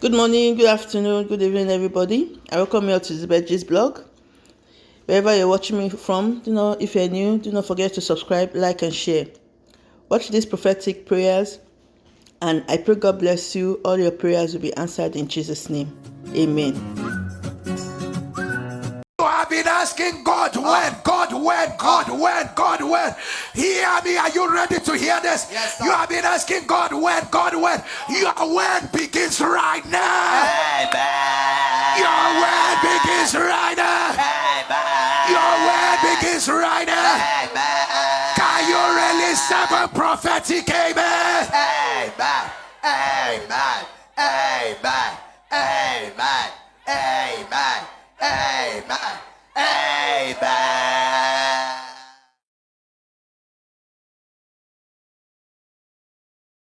Good morning, good afternoon, good evening, everybody. I welcome you to Bedges blog. Wherever you're watching me from, you know, if you're new, do not forget to subscribe, like, and share. Watch these prophetic prayers, and I pray God bless you. All your prayers will be answered in Jesus' name. Amen. So I've been asking God when, God when, God when, God when. Hear me. Are you ready hear this? Yes, you have been asking God when, God when. Your when begins right now. Amen. Your when begins right now. Amen. Your when begins right now. Amen. Can you release seven prophetic. Amen. Amen. Amen. Amen. Amen.